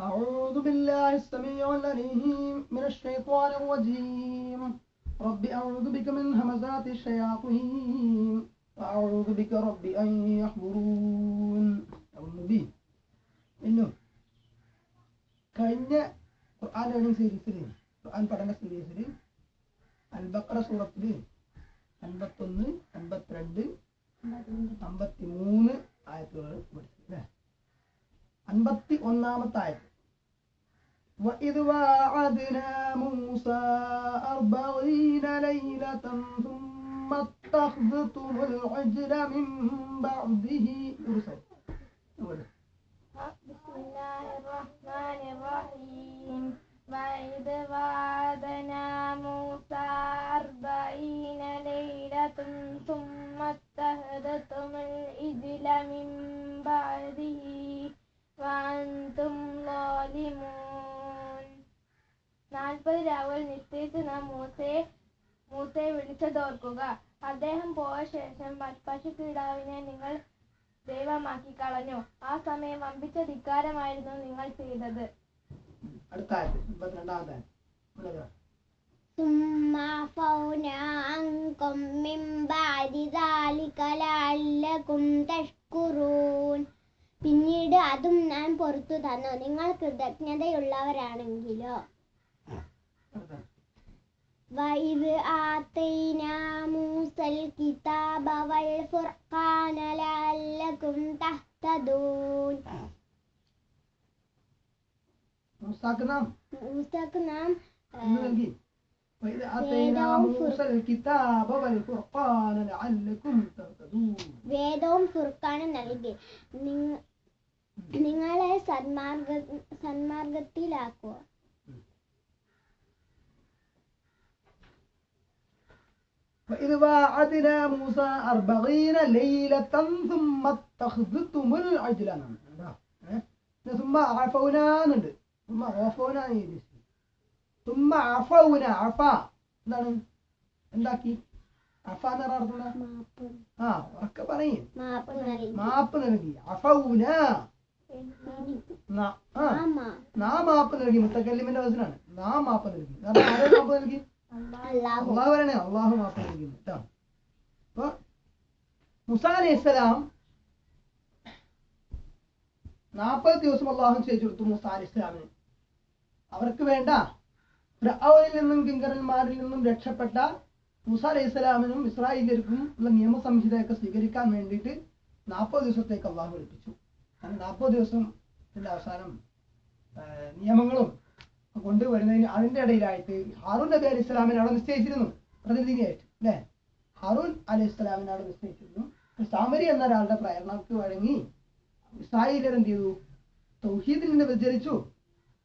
أعوذ بالله السميع العليم. من الشيطان الرجيم رب أعوذ بك من همزات الشياطين وأعوذ بك رب أن يحضرون أعوذ به إنه കഴിഞ്ഞ ഖുർആൻ ലേണിംഗ് സീരീസിൽ ഖുർആൻ പഠന സീരീസിൽ അൽബക്ര സൂറത്തിൽ അൻപത്തൊന്ന് അൻപത്തിരണ്ട് അമ്പത്തി മൂന്ന് ആയത്തുകൾ പഠിച്ചു അല്ലേ അൻപത്തി ഒന്നാമത്തെ ആയത്ത് وإذ واعدنا موسى أربعين ليلة ثم اتخذتم العجل من بعده يرسل بسم الله الرحمن الرحيم. وإذ وعدنا موسى أربعين ليلة ثم اتخذتم الإجل من بعده. وأنتم ظالمون. നാൽപ്പത് രാവുകൾ നിശ്ചയിച്ച് നാം മൂസയെ മൂസയെ വിളിച്ചതോർക്കുക അദ്ദേഹം പോയ ശേഷം പശുക്കിടാവിനെ നിങ്ങൾ ദൈവമാക്കി കളഞ്ഞു ആ സമയം വമ്പിച്ച ധിക്കാരമായിരുന്നു നിങ്ങൾ ചെയ്തത് അടുത്ത ആയത്ത് അൻപത്തിരണ്ടാമത്തെ ആയത്ത് മുന്നോട്ട് വാ. ثم عفونا عنكم من بعد ذلك لعلكم تشكرون പിന്നീട് അതും ഞാൻ പുറത്തു തന്നു നിങ്ങൾ കൃതജ്ഞതയുള്ളവരാണെങ്കിലോ അടുത്ത ആയത്ത്. وإذ آتينا موسى الكتاب والفرقان لعلكم تهتدون മൂസാക്ക് നാം മൂസക്ക് നാം ആ, ഇന്ന് നൽകി وإذ آتينا موسى الكتاب والفرقان لعلكم تهتدون വേദവും ഫുർക്കാനും നൽകി നിങ്ങ- നിങ്ങളെ സന്മാർഗ സന്മാർഗത്തിലാക്കുക فإذ വാഅദ്നാ മൂസ 40 ليلة ثم اتخذتم العجل ثم عفونا ثم عفونا ثم عفونا عفا എന്താണ്? എന്താക്കി? അഫ എന്ന് പറഞ്ഞ ആ ഒക്കെ പറയും. മാപ്പ് നൽകി. അഫൗന. നാ മാപ്പ് നൽകി. മുത്തക്കല്ലിമിന്റെ വസനാണ് നാ മാപ്പ് നൽകി. മാപ്പ് നൽകി? അള്ളാഹു. പറയണേ അള്ളാഹു മാത്രം നൽകി കേട്ടോ അപ്പൊ നാൽപ്പത് ദിവസം അള്ളാഹു ചെയ്തു കൊടുത്തു മുസ അവർക്ക് വേണ്ട. ഫിർഔനിൽ നിന്നും കിങ്കരന്മാരിൽ നിന്നും രക്ഷപ്പെട്ട മുസ അലൈഹി സ്വലാമിനും ഇസ്രായേലിയർക്കും ഉള്ള നിയമസംഹിതയൊക്കെ സ്വീകരിക്കാൻ വേണ്ടിയിട്ട് നാൽപ്പത് ദിവസത്തേക്ക് അള്ളാഹു ഏൽപ്പിച്ചു അങ്ങനെ നാൽപ്പത് ദിവസം അവസാനം നിയമങ്ങളും കൊണ്ടുവരുന്നതിന് അതിന്റെ ഇടയിലായിട്ട് ഹാറൂൻ നബി അലി ഇസ്ലാമിനെ അവിടെ നിശ്ചയിച്ചിരുന്നു. പ്രതിനിധിയായിട്ട് അല്ലേ? ഹാറൂൻ അലി ഇസ്ലാമിനെ അവിടെ നിശ്ചയിച്ചിരുന്നു. സാമരി എന്ന ഒരാളുടെ പ്രേരണക്ക് വഴങ്ങി ഇസ്രായേലർ എന്ത് ചെയ്തു? തൗഹീദിൽ നിന്ന് വ്യതിചരിച്ചു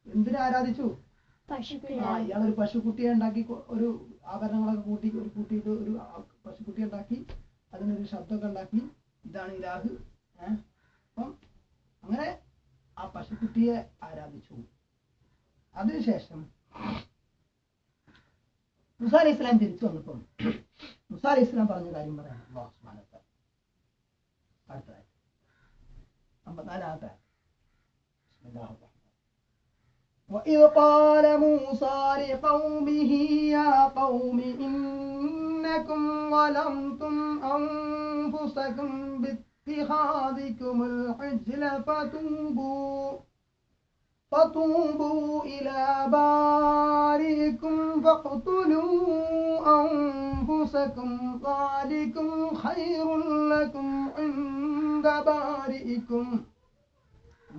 എന്തിനെ ആരാധിച്ചു? ആ ഒരു ഇയാളൊരു പശുക്കുട്ടിയെ ഉണ്ടാക്കി ഒരു ആഭരണങ്ങളൊക്കെ കൂട്ടി ഒരു കൂട്ടിയിട്ട് ഒരു പശുക്കുട്ടി ഉണ്ടാക്കി അതിനൊരു ശബ്ദമൊക്കെ ഉണ്ടാക്കി. ഇതാണ് ഇലാഹ്. ഏഹ് അപ്പം അങ്ങനെ ആ പശുക്കുട്ടിയെ ആരാധിച്ചു. അതിനുശേഷം മുസ അലൈഹി ഇസ്ലാം തിരിച്ചു വന്നപ്പം മുസ അലൈഹി ഇസ്ലാം പറഞ്ഞ കാര്യം പറയാം അല്ലാഹു സുബ്ഹാനഹു വ തആല. അടുത്തതായി അമ്പത്തിനാലാമത്തെ ബിസ്മില്ലാഹിർ റഹ്മാനിർ റഹീം. وإذ قال موسى لقومه يا قوم إنكم ظلمتم أنفسكم باتخاذكم العجل فتوبوا فتوبوا إلى بارئكم فاقتلوا أنفسكم ذلكم خير لكم عند بارئكم.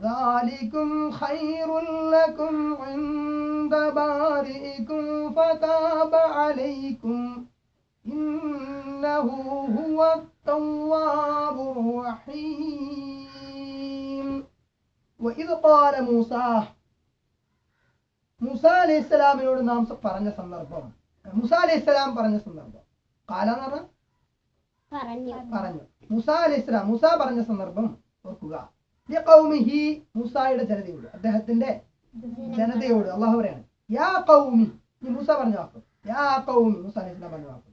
ذلكم خير لكم عند بارئكم. فتاب عليكم. إنه هو التواب الرحيم. ഇത് പാല മൂസ. മൂസ അലൈഹി സ്വലാമിനോട് നാം പറഞ്ഞ സന്ദർഭം മുസ അലൈഹി സ്വലാം പറഞ്ഞ സന്ദർഭം. ഖാല എന്ന് പറഞ്ഞാൽ പറഞ്ഞു. പറഞ്ഞു. മുസ അലൈഹി സ്വലാം മുസ പറഞ്ഞ സന്ദർഭം ഓർക്കുക. ലിഖൗമിഹി മൂസായുടെ ജനതയോട് അദ്ദേഹത്തിന്റെ ജനതയോട് അള്ളാഹു പറയാണ്. യാ ഖൗമി ഈ മൂസ പറഞ്ഞ വാക്ക്. യാ കൗമി മൂസ അലൈഹി സ്വലാം പറഞ്ഞ വാക്ക്.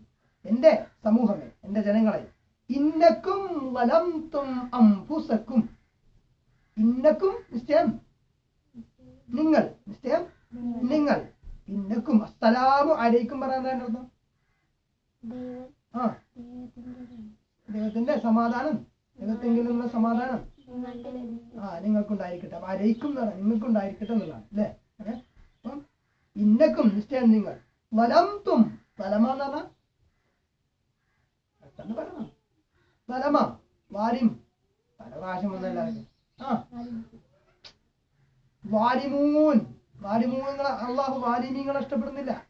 എന്റെ സമൂഹമേ എന്റെ ജനങ്ങളെ ഇന്നക്കും വലം തും അംഫുസക്കും ഇന്നക്കും നിശ്ചയം നിങ്ങൾ നിശ്ചയം നിങ്ങൾ. ഇന്നക്കും അസ്സലാമു അലൈക്കും പറയാൻ അർത്ഥം? ആ. ദൈവത്തിന്റെ സമാധാനം. ദൈവത്തെങ്കിലുള്ള സമാധാനം. ആ നിങ്ങൾക്കുണ്ടായിരിക്കട്ടെ. അപ്പൊ അരയിക്കും എന്ന് പറയാം നിങ്ങൾക്കുണ്ടായിരിക്കട്ടെ എന്നുള്ളതാണ് അല്ലേ? അപ്പം ഇന്നക്കും നിശ്ചയം നിങ്ങൾ. വലം തും വലമാന്ന് പറഞ്ഞാൽ? പെട്ടെന്ന് പറയണം. വലമാ. വാരിം. പല പ്രാവശ്യം വന്നല്ലാതെ ആ വാരിമൂൻ. വാരിമൂങ്ങളെ അള്ളാഹു വാരിമീങ്ങളെ ഇഷ്ടപ്പെടുന്നില്ല.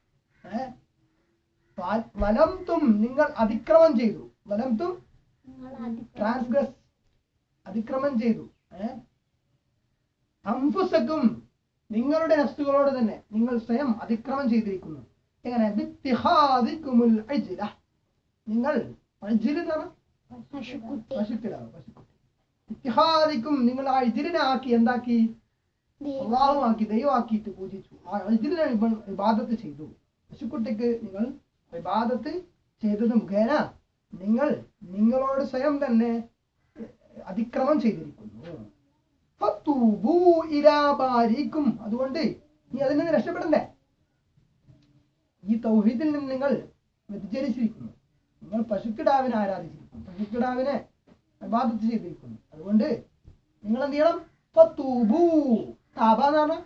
വലംതും നിങ്ങൾ അതിക്രമം ചെയ്തു. വലംതും ട്രാൻസ്ഗ്രസ് അതിക്രമം ചെയ്തു. അംഫുസക്കും നിങ്ങളുടെ നഫ്സുകളോട് തന്നെ നിങ്ങൾ സ്വയം അതിക്രമം ചെയ്തിരിക്കുന്നു. എങ്ങനെ. നിങ്ങൾ പശുക്കിടാവ് പശുക്കുട്ടി. ഇത്തിഹാദിക്കും നിങ്ങൾ ആ ഇതിരിനെ ആക്കി എന്താക്കി? ആക്കി അള്ളാഹുമാക്കി ദൈവമാക്കിയിട്ട് പൂജിച്ചു. ആ ഇതിരിനെ വിവാദത്ത് ചെയ്തു. പശുക്കുട്ടിക്ക് നിങ്ങൾ വിവാദത്ത് ചെയ്തത് മുഖേന നിങ്ങൾ നിങ്ങളോട് സ്വയം തന്നെ അതിക്രമം ചെയ്തിരിക്കുന്നു. അതുകൊണ്ട് നീ അതിൽ നിന്ന് രക്ഷപ്പെടണ്ടേ? ഈ തൗഹീദിൽ നിന്ന് നിങ്ങൾ വ്യതിചരിച്ചിരിക്കുന്നു നിങ്ങൾ പശുക്കിടാവിനെ ആരാധിച്ചിരിക്കുന്നു. പശുക്കിടാവിനെ ഇബാദത്ത് ചെയ്തിരിക്കുന്നു അതുകൊണ്ട് നിങ്ങൾ എന്ത് ചെയ്യണം ഫത്തൂബൂ താബ എന്ന് പറഞ്ഞാൽ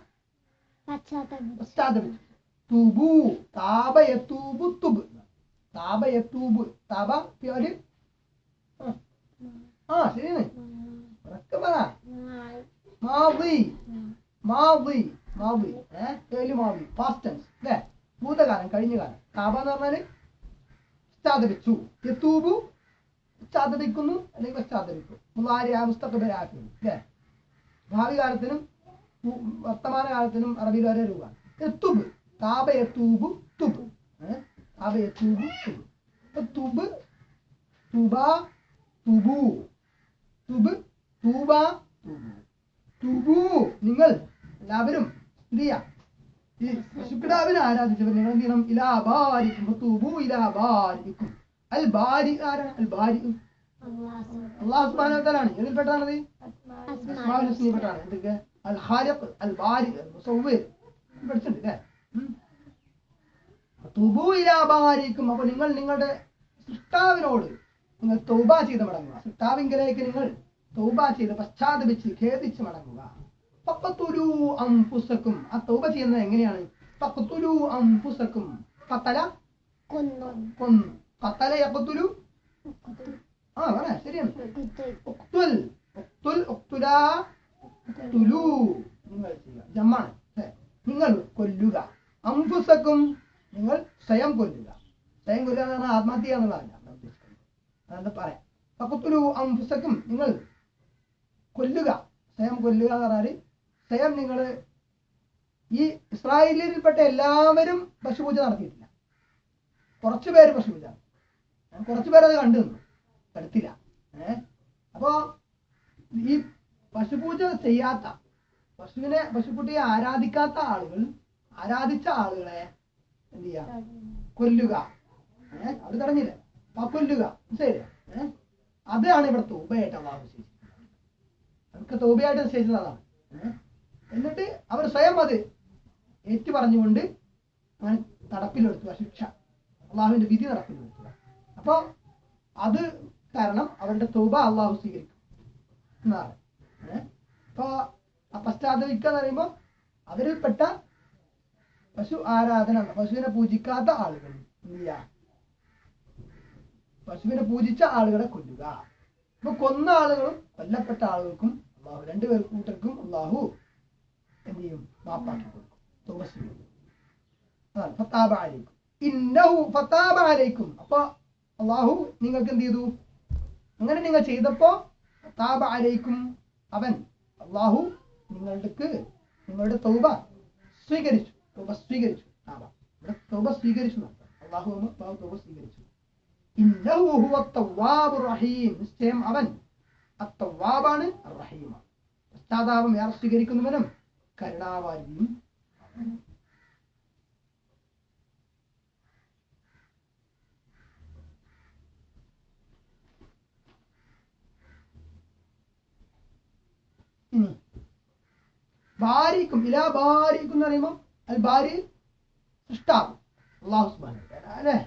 പശ്ചാത്തലം. പശ്ചാത്തപിച്ചു തുബു. താപ യത്തൂബു തുബ്. താപ യത്തൂബ് താപ പേര് ആ. ആ ശരിയാണ്. ഉറക്കെ പറ. മാവി. മാവി. മാവി. ഏഹ് പേര് മാവി. പാസ്റ്റ് ടെൻസ് അല്ലേ ഭൂതകാലം കഴിഞ്ഞ കാലം താപ എന്ന് പറഞ്ഞാൽ? സ്ഥാപിച്ചു യത്തൂബു പശ്ചാത്തപിക്കുന്നു അല്ലെങ്കിൽ പശ്ചാത്തപിക്കും മുലാരിയ മുസ്തഖബരാക്കുന്നു അല്ലേ? ഭാവി കാലത്തിനും വർത്തമാന കാലത്തിനും അറബിയിൽ ഒരേ രൂപമാണ്. എത്തുബ് തൂബു തുബ് ഏ? തൂബു തുബ്. തുബ് തുബ തുബു. തുബ് തൂബ തുബു. തുബു നിങ്ങൾ എല്ലാവരും എന്ത് ചെയ്യാം? ഈ ശുക്രാവിനെ ആരാധിച്ചവർ നിങ്ങൾ എന്ത് ചെയ്യണം? ഇലാബാരിക്കും തൂബു ഇലാബാരിക്കും അൽ ബാരി ആരാണ് അൽ ബാരി അള്ളാഹു തആലയാണ് ഇതിൽപ്പെട്ടാണത് അസ്മാ അസ്മാഉൽ ഹുസ്നയിൽപ്പെട്ടാണ്. എന്തൊക്കെ? അൽ ഖാലിഖ് അൽ ബാരി അൽ മുസവ്വിർ. പഠിച്ചിട്ടുണ്ട് അല്ലേ? തുബു തുബൂ ഇലാ ബാരിക്കും. അപ്പൊ നിങ്ങൾ നിങ്ങളുടെ സൃഷ്ടാവിനോട് നിങ്ങൾ തൗബ ചെയ്ത് മടങ്ങുക. സൃഷ്ടാവിങ്കലേക്ക് നിങ്ങൾ തൗബ ചെയ്ത് പശ്ചാത്തപിച്ച് ഖേദിച്ച് മടങ്ങുക. ഫഖ്തുലൂ അൻഫുസക്കും. ആ തൗബ ചെയ്യുന്നത് എങ്ങനെയാണ്? ഫഖ്തുലൂ അൻഫുസക്കും. പത്തല കൊന്നു. കൊന്നു. ഖതല يقتل ആ انا ശരിയാണ്. കുത്തു ഉക്തുൽ ഉക്തുൽ തുലു. നിങ്ങൾ നിങ്ങൾ കൊല്ലുക. അംഫുസക്കും നിങ്ങൾ സ്വയം കൊല്ലുക. സ്വയം കൊല്ലുക എന്ന് പറഞ്ഞാൽ ആത്മഹത്യ എന്നുള്ളതല്ല. അതെന്താ പറയാം? പക്കത്തൊരു അംഫുസക്കും നിങ്ങൾ കൊല്ലുക. സ്വയം കൊല്ലുക എന്ന് പറഞ്ഞാൽ സ്വയം നിങ്ങൾ ഈ ഇസ്രായേലിൽപ്പെട്ട എല്ലാവരും പശുപൂജ നടത്തിയിട്ടില്ല. കുറച്ചു പേര് പശുപൂജ നടത്തി. കുറച്ചു പേരത് കണ്ടു. പെടുത്തില്ല ഏഹ് അപ്പോ ഈ പശുപൂജ ചെയ്യാത്ത പശുവിനെ പശുക്കുട്ടിയെ ആരാധിക്കാത്ത ആളുകൾ ആരാധിച്ച ആളുകളെ എന്ത് ചെയ്യാ? കൊല്ലുക. ഏഹ് അത് തടഞ്ഞില്ല. അപ്പൊ കൊല്ലുക. ശരി ഏഹ് അതാണ് ഇവിടെ തോബയായിട്ട് അള്ളാഹു നിശ്ചയിച്ചിരിക്കുന്നത് അവർക്ക് തോബയായിട്ട് നിശ്ചയിച്ചത് അതാണ്. എന്നിട്ട് അവർ സ്വയം അത് ഏറ്റു പറഞ്ഞുകൊണ്ട് അങ്ങനെ നടപ്പിലെടുത്തു ആ ശിക്ഷ. അള്ളാഹുവിന്റെ വിധി നടപ്പിലെടുത്തു അപ്പൊ അത് കാരണം അവരുടെ തൗബ അള്ളാഹു സ്വീകരിക്കും. എന്നാണ്. അപ്പോൾ പശ്ചാത്തപിക്കുക എന്ന് പറയുമ്പോൾ അവരിൽപ്പെട്ട പശു ആരാധന പശുവിനെ പൂജിക്കാത്ത ആളുകൾ പശുവിനെ പൂജിച്ച ആളുകളെ കൊല്ലുക. അപ്പൊ കൊന്ന ആളുകളും കൊല്ലപ്പെട്ട ആളുകൾക്കും അള്ളാഹു രണ്ടുപേർ കൂട്ടർക്കും അള്ളാഹു എന്ത് ചെയ്യും? മാപ്പാക്കി കൊടുക്കും. ഇന്നഹു ഫത്താബ അലൈക്കും. അപ്പൊ അള്ളാഹു നിങ്ങൾക്ക് എന്ത് ചെയ്തു? അങ്ങനെ നിങ്ങൾ ചെയ്തപ്പോ താപ അലൈക്കും അവൻ. അള്ളാഹു നിങ്ങളുടെ നിങ്ങളുടെ തൗബ സ്വീകരിച്ചു. തൗബ സ്വീകരിച്ചു. താപ ഇവിടെ തൗബ സ്വീകരിച്ചു. അള്ളാഹു അള്ളാഹു തൗബ സ്വീകരിച്ചു. റഹീം. നിശ്ചയം അവൻ അത്തവാബാണ് റഹീമാണ് പശ്ചാത്താപം ഏറെ സ്വീകരിക്കുന്നവനും കരുണാവാരിയും ഇനി ബാരിക്കും ഇലാ ബാരിക്കും എന്ന് പറയുമ്പോൾ അൽ ബാരി സൃഷ്ടാവ്. അള്ളാഹു തആല അല്ലേ?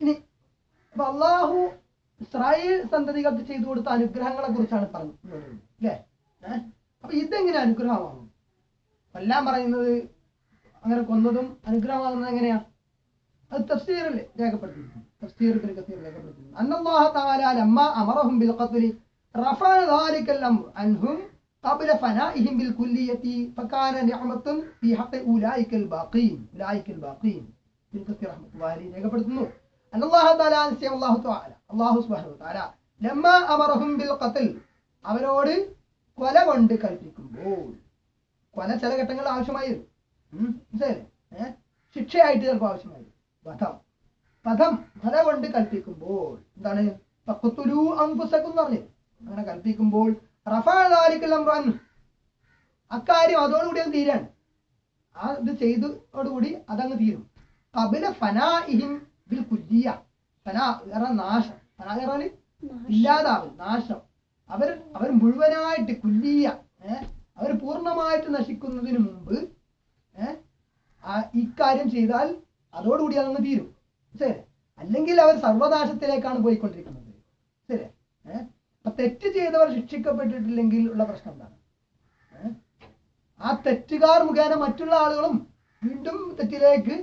ഇനി അപ്പൊ അള്ളാഹു ഇസ്രായേൽ സന്തതികൾക്ക് ചെയ്തു കൊടുത്ത അനുഗ്രഹങ്ങളെ കുറിച്ചാണ് പറഞ്ഞത് അല്ലേ? അപ്പൊ ഇതെങ്ങനെ അനുഗ്രഹമാകും? എല്ലാം പറയുന്നത് അങ്ങനെ കൊന്നതും അനുഗ്രഹമാകുന്നത് എങ്ങനെയാ? അത് തഫ്സീറിൽ രേഖപ്പെടുത്തിയിട്ടുണ്ട്. തഫ്സീർ ഇബ്നു കസീർ രേഖപ്പെടുത്തിയിട്ടുണ്ട് അന്നല്ലാഹു തആല ലമ്മ അമറഹും ബിൽ ഖത്ലി റഫഅ ذلك الامر عنهم قبل فنائهم بالكلية فكان نعمة في حق أولئك الباقين أولئك الباقين ഇബ്നു കസീർ റഹ്മത്തുള്ളാഹി അലൈഹി രേഖപ്പെടുത്തുന്നു അന്നല്ലാഹു തആല നിശ്ചയം അല്ലാഹു തആല അല്ലാഹു സുബ്ഹാനഹു വ തആല ലമ്മ അമറഹും ബിൽ ഖത്ൽ അവരോട് കൊല കൊണ്ട് കൽപ്പിക്കുമ്പോൾ കൊല ചില ഘട്ടങ്ങളിൽ ആവശ്യമായി വരും ഉം, മനസ്സിലായില്ലേ ഏഹ് ശിക്ഷയായിട്ട് ചിലപ്പോൾ ആവശ്യമായി വരും വധം വധം പദ കൊണ്ട് കൽപ്പിക്കുമ്പോൾ എന്താണ്? ഫഖ്തുലൂ അങ്കുസക്കും എന്ന് പറഞ്ഞു. അങ്ങനെ കൽപ്പിക്കുമ്പോൾ അൻഹു. അക്കാര്യം അതോടുകൂടി അങ്ങ് തീരാണ്. ആ ഇത് ചെയ്തോടുകൂടി അതങ്ങ് തീരും. കപില ഫനാഇഹിം ബിൽ കുല്ലിയ. ഫനാ പറഞ്ഞാൽ നാശം. ഫനാ പറഞ്ഞാൽ ഇല്ലാതാവും നാശം. അവർ അവർ മുഴുവനായിട്ട് കുല്ലിയ ഏഹ് അവർ പൂർണമായിട്ട് നശിക്കുന്നതിന് മുമ്പ് ഏഹ് ആ ഇക്കാര്യം ചെയ്താൽ അതോടുകൂടി അതങ്ങ് തീരും. ശരി. അല്ലെങ്കിൽ അവർ സർവനാശത്തിലേക്കാണ് പോയിക്കൊണ്ടിരിക്കുന്നത്. ശരി. അപ്പൊ തെറ്റ് ചെയ്തവർ ശിക്ഷിക്കപ്പെട്ടിട്ടില്ലെങ്കിൽ ഉള്ള പ്രശ്നം എന്താണ്? ആ തെറ്റുകാർ മുഖേന മറ്റുള്ള ആളുകളും വീണ്ടും തെറ്റിലേക്ക്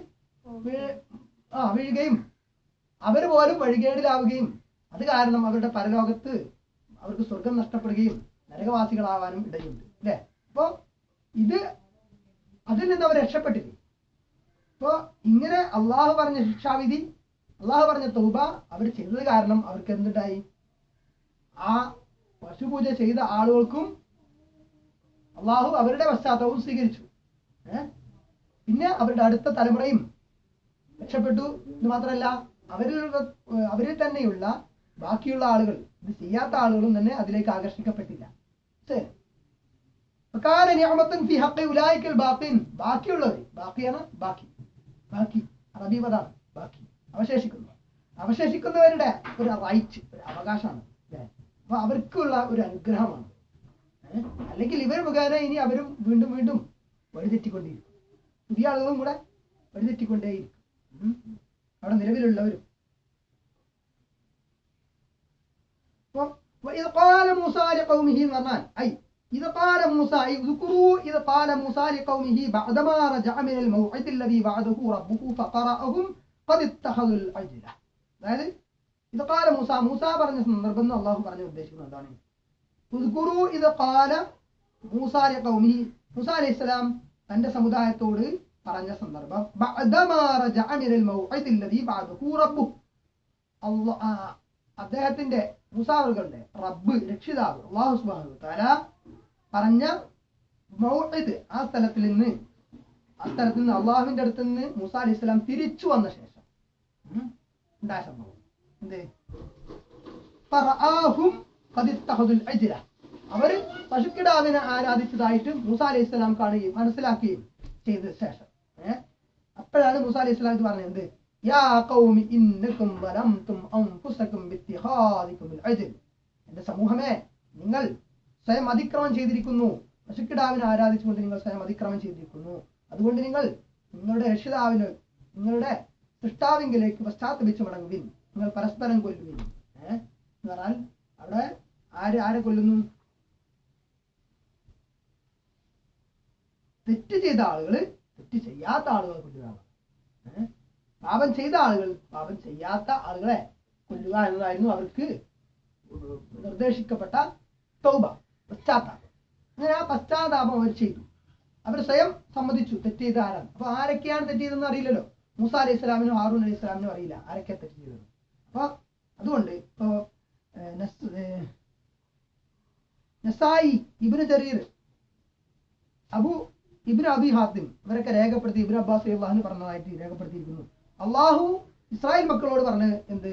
ആ വീഴുകയും അവർ പോലും വഴികേടിലാവുകയും അത് കാരണം അവരുടെ പരലോകത്ത് അവർക്ക് സ്വർഗം നഷ്ടപ്പെടുകയും നരകവാസികളാവാനും ഇടയുണ്ട്. അല്ലേ? അപ്പോ ഇത് അതിൽ നിന്ന് അവർ രക്ഷപ്പെട്ടില്ലേ? അപ്പോൾ ഇങ്ങനെ അള്ളാഹു പറഞ്ഞ ശിക്ഷാവിധി അള്ളാഹു പറഞ്ഞ തൗബ അവർ ചെയ്തത് കാരണം അവർക്ക് എന്തുണ്ടായി? ആ പശുപൂജ ചെയ്ത ആളുകൾക്കും അള്ളാഹു അവരുടെ പശ്ചാത്തലവും സ്വീകരിച്ചു. പിന്നെ അവരുടെ അടുത്ത തലമുറയും രക്ഷപ്പെട്ടു. എന്ന് മാത്രമല്ല അവരുടെ അവരിൽ തന്നെയുള്ള ബാക്കിയുള്ള ആളുകൾ ഇത് ചെയ്യാത്ത ആളുകളും തന്നെ അതിലേക്ക് ആകർഷിക്കപ്പെട്ടില്ല. ബാക്കിയുള്ളവർ ബാക്കിയാണ് ബാക്കി. ബാക്കി അറബി ബാക്കി അവശേഷിക്കുന്നു. അവശേഷിക്കുന്നവരുടെ ഒരു റൈറ്റ് ഒരു അവകാശമാണ്. അപ്പൊ അവർക്കുള്ള ഒരു അനുഗ്രഹമാണ്. അല്ലെങ്കിൽ ഇവർ മുഖേന ഇനി അവരും വീണ്ടും വീണ്ടും വഴിതെറ്റിക്കൊണ്ടേയിരിക്കും പുതിയ ആളുകളും കൂടെ വഴിതെറ്റിക്കൊണ്ടേയിരിക്കും. അവിടെ നിലവിലുള്ളവരും. അപ്പോൾ പറഞ്ഞാൽ ഐ إذ قال موسى أي اذكروا إذ قال موسى لقومه بعدما رجع من الموعد الذي وعده ربه فقرأهم قد اتخذوا العجلة അതായത് ഇത് കാല മൂസ മൂസ പറഞ്ഞ സന്ദർഭം എന്ന് അള്ളാഹു പറഞ്ഞ ഉദ്ദേശിക്കുന്നത് എന്താണ് ഉദ്കുറു ഇത് കാല മൂസാലെ കൗമി മൂസ അലൈഹി സ്വലാം തന്റെ സമുദായത്തോട് പറഞ്ഞ സന്ദർഭം ബഅദമാ റജഅ മിനൽ മൗഇദി അല്ലദീ ബഅദഹു റബ്ബുഹു അള്ളാ ആ, അദ്ദേഹത്തിന്റെ മൂസാവറുകളുടെ റബ്ബ് രക്ഷിതാവ് അള്ളാഹു സുബ്ഹാനഹു വതആല പറഞ്ഞ മൗഇദ് ആ സ്ഥലത്തിൽ നിന്ന് ആ സ്ഥലത്ത് നിന്ന് അള്ളാഹുവിന്റെ അടുത്ത് നിന്ന് മൂസ അലി ഇസ്ലാം തിരിച്ചു വന്ന ശേഷം ഉണ്ടായ സംഭവം? എന്ത്? അവർ പശുക്കിടാവിനെ ആരാധിച്ചതായിട്ട് മൂസ അലി ഇസ്ലാം കാണുകയും മനസ്സിലാക്കുകയും ചെയ്ത ശേഷം. അപ്പോഴാണ് മൂസ അലി ഇസ്ലാം പറഞ്ഞത് യാ എന്റെ സമൂഹമേ നിങ്ങൾ സ്വയം അതിക്രമം ചെയ്തിരിക്കുന്നു. പശുക്കിടാവിനെ ആരാധിച്ചുകൊണ്ട് നിങ്ങൾ സ്വയം അതിക്രമം ചെയ്തിരിക്കുന്നു. അതുകൊണ്ട് നിങ്ങൾ നിങ്ങളുടെ രക്ഷിതാവിന് നിങ്ങളുടെ സൃഷ്ടാവിങ്കിലേക്ക് പശ്ചാത്തപിച്ച് മടങ്ങുവിൻ. നിങ്ങൾ പരസ്പരം കൊല്ലുവിൻ. ഏഹ് എന്ന് പറഞ്ഞാൽ അവിടെ ആര് ആരെ കൊല്ലുന്നു? തെറ്റ് ചെയ്ത ആളുകൾ തെറ്റ് ചെയ്യാത്ത ആളുകളെ കൊല്ലുകയാണ്. പാപം ചെയ്ത ആളുകൾ പാപം ചെയ്യാത്ത ആളുകളെ കൊല്ലുക എന്നതായിരുന്നു അവർക്ക് നിർദ്ദേശിക്കപ്പെട്ട തൗബ. പശ്ചാത്താപം അങ്ങനെ ആ പശ്ചാത്താപം അവർ ചെയ്തു. അവർ സ്വയം സമ്മതിച്ചു തെറ്റ് ചെയ്ത ആരാണ് അപ്പൊ ആരൊക്കെയാണ് തെറ്റ് ചെയ്തതെന്ന് അറിയില്ലല്ലോ. മൂസ അലൈഹി ഇസ്ലാമിനും ഹാറൂൻ അലൈഹി ഇസ്ലാമിനും അറിയില്ല ആരൊക്കെ തെറ്റ് ചെയ്തത് അപ്പൊ അതുകൊണ്ട് ഇപ്പോ നസ്- നസായി ഇബിന് ചെറിയ അബു ഇബ്നു അബി ഹാത്തിം ഇവരൊക്കെ രേഖപ്പെടുത്തി ഇബിൻ അബ്ബാസ് അള്ളാഹുന് പറഞ്ഞതായിട്ട് രേഖപ്പെടുത്തിയിരിക്കുന്നു. അള്ളാഹു ഇസ്രായേൽ മക്കളോട് പറഞ്ഞ് എന്ത്?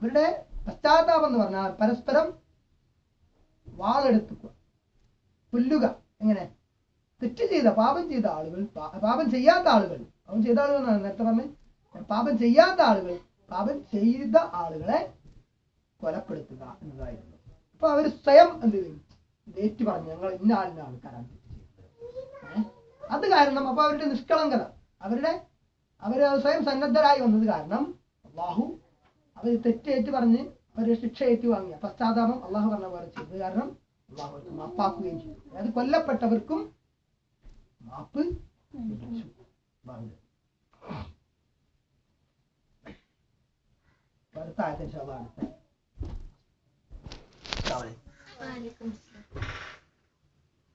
അവരുടെ പശ്ചാത്താപം എന്ന് പറഞ്ഞാൽ പരസ്പരം വാളെടുത്തുക. കൊല്ലുക. എങ്ങനെ? തെറ്റ് ചെയ്ത പാപം ചെയ്ത ആളുകൾ പാപം ചെയ്യാത്ത ആളുകൾ. പാപം ചെയ്ത ആളുകൾ നേരത്തെ പറഞ്ഞ് പാപം ചെയ്യാത്ത ആളുകൾ പാപം ചെയ്ത ആളുകളെ കൊലപ്പെടുത്തുക എന്നതായിരുന്നു. അപ്പൊ അവർ സ്വയം എന്ത് ചെയ്യും? ഡേറ്റ് പറഞ്ഞു ഞങ്ങൾ ഇന്ന ആളിന് ആൾക്കാരാണ്? അത് കാരണം അപ്പൊ അവരുടെ നിഷ്കളങ്കത. അവരുടെ അവർ സ്വയം സന്നദ്ധരായി വന്നത് കാരണം ബാഹു അവർ തെറ്റേറ്റ് പറഞ്ഞ് അവർ ശിക്ഷ ഏറ്റു വാങ്ങിയ പശ്ചാത്താപം അള്ളാഹു പറഞ്ഞ പോലെ ചെയ്തത് കാരണം അള്ളാഹു മാപ്പാക്കുകയും ചെയ്തു. അതായത് കൊല്ലപ്പെട്ടവർക്കും മാപ്പ് അടുത്ത ആയത്തെ ഇൻഷാ